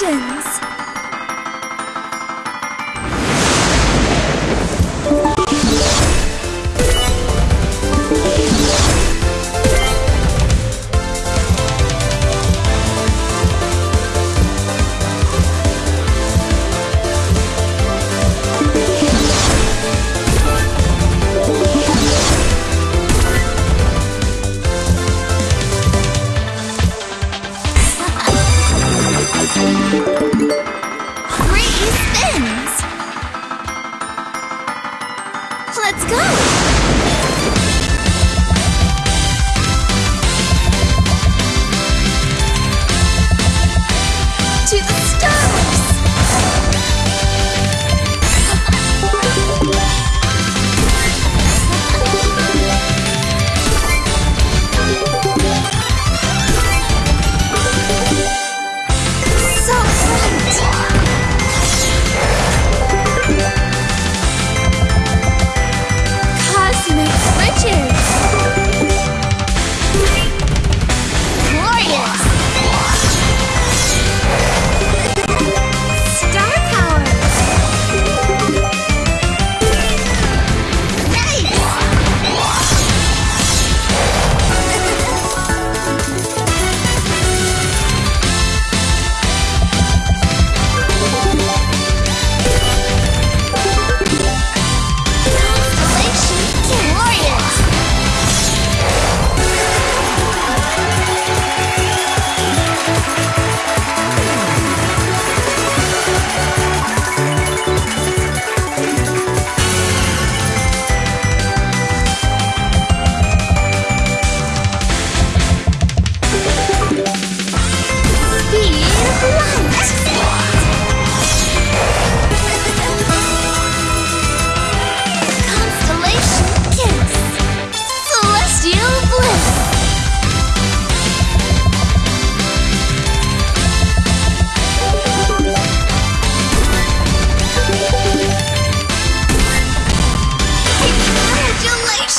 朕 Thank you.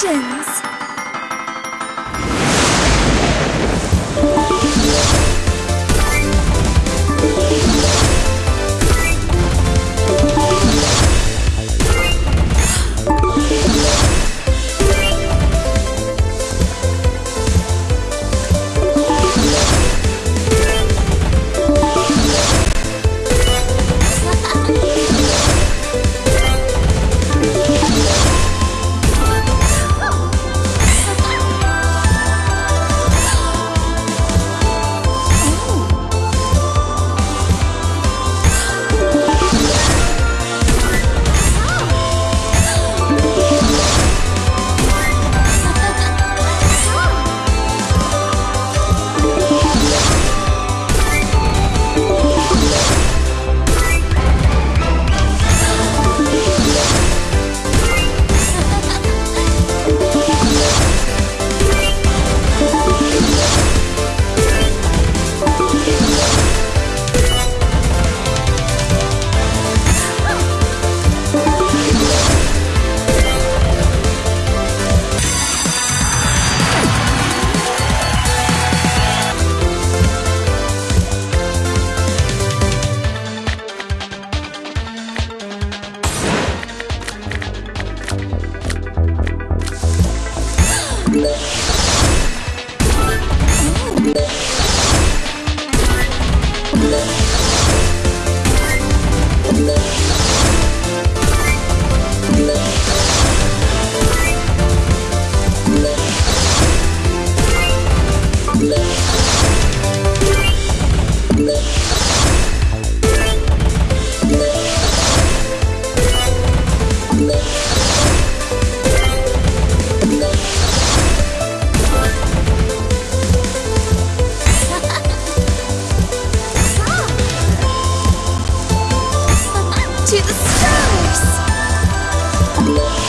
Productions. House.